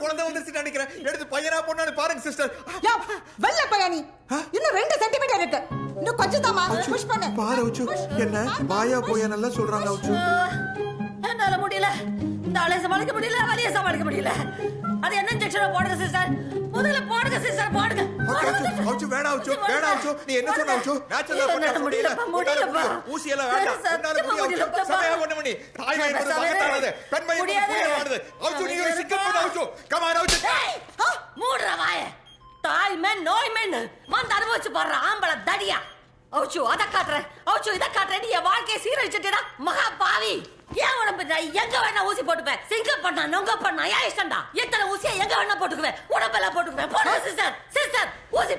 குழந்தை வந்துருச்சு நினைக்கிறேன் எடுத்து பையனா பொண்ணான்னு பாருங்க சிஸ்டர் யோ வெள்ள பையா நீ இன்னும் ரெண்டு சென்டிமீட்டர் இருக்கு. இன்னும் கொஞ்சம் தாமா புஷ் பண்ணு. பாரு அவுச்சு என்ன? வாயா போயா நல்லா சொல்றாங்க அவுச்சு என்னால முடியல. இந்த ஆளை சமாளிக்க முடியல வலிய சமாளிக்க முடியல. அது என்ன இன்ஜெக்ஷன் போடுங்க சிஸ்டர் முதல்ல போடுங்க சிஸ்டர் போடுங்க. அவுச்சு அவுச்சு அவுச்சு வேணாம் அவுச்சு நீ என்ன சொன்ன அவுச்சு நேச்சுரலா பண்ண முடியல. முடியலப்பா. ஊசி எல்லாம் வேண்டாம். உன்னால பண்ண பண்ணி தாய் பேசாம பக்கத்தானது பெண் வாய் கொடுத்து முடியாது. அவுச்சு நீ ஒரு சிக்கம் பண்ண அவுச்சு கமான் அவுச்சு ஏய், மூடுற வாய. தாய் மேன் நோய் மேன் வந்து அனுபவிச்சு பாடுற ஆம்பளை தடியா. அவுச்சு அத காட்டுறேன். அவுச்சு இத காட்டுறேன். என் வாழ்க்கையை சீரழிச்சிட்டா மகா பாவி. ஏன் உடம்பு எங்க வேணா ஊசி போட்டுப்பேன். சிங்க பண்ணா நொங்க பண்ணா ஏன் இஷ்டம்டா. எத்தனை ஊசியை எங்க வேணா போட்டுக்குவேன்? உடம்பெல்லாம் போட்டுக்குவேன். போடுங்க சிஸ்டர் சிஸ்டர் ஊசி